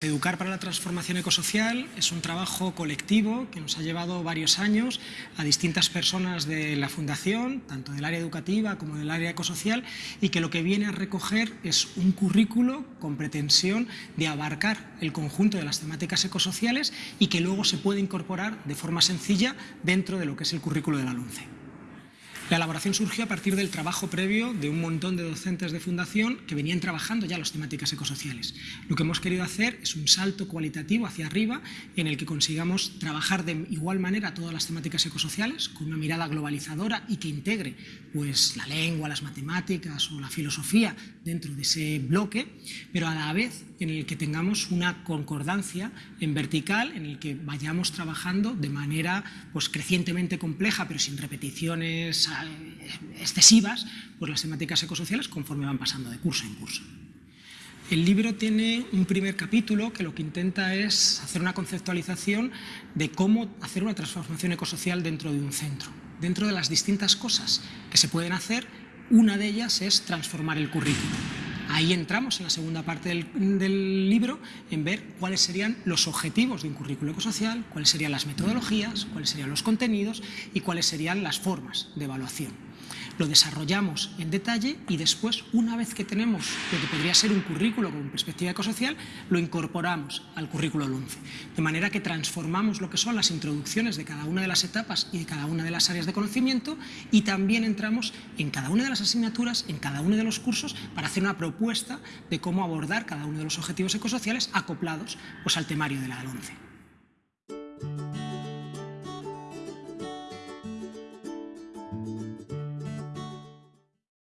Educar para la transformación ecosocial es un trabajo colectivo que nos ha llevado varios años a distintas personas de la Fundación, tanto del área educativa como del área ecosocial, y que lo que viene a recoger es un currículo con pretensión de abarcar el conjunto de las temáticas ecosociales y que luego se puede incorporar de forma sencilla dentro de lo que es el currículo de la LUNCE. La elaboración surgió a partir del trabajo previo de un montón de docentes de fundación que venían trabajando ya las temáticas ecosociales. Lo que hemos querido hacer es un salto cualitativo hacia arriba en el que consigamos trabajar de igual manera todas las temáticas ecosociales con una mirada globalizadora y que integre pues, la lengua, las matemáticas o la filosofía dentro de ese bloque, pero a la vez en el que tengamos una concordancia en vertical, en el que vayamos trabajando de manera pues, crecientemente compleja pero sin repeticiones excesivas por las temáticas ecosociales conforme van pasando de curso en curso. El libro tiene un primer capítulo que lo que intenta es hacer una conceptualización de cómo hacer una transformación ecosocial dentro de un centro. Dentro de las distintas cosas que se pueden hacer, una de ellas es transformar el currículo. Ahí entramos en la segunda parte del, libro en ver cuáles serían los objetivos de un currículo ecosocial, cuáles serían las metodologías, cuáles serían los contenidos y cuáles serían las formas de evaluación lo desarrollamos en detalle y después, una vez que tenemos lo que podría ser un currículo con perspectiva ecosocial, lo incorporamos al currículo LUNCE. De manera que transformamos lo que son las introducciones de cada una de las etapas y de cada una de las áreas de conocimiento y también entramos en cada una de las asignaturas, en cada uno de los cursos, para hacer una propuesta de cómo abordar cada uno de los objetivos ecosociales acoplados pues, al temario de la LUNCE.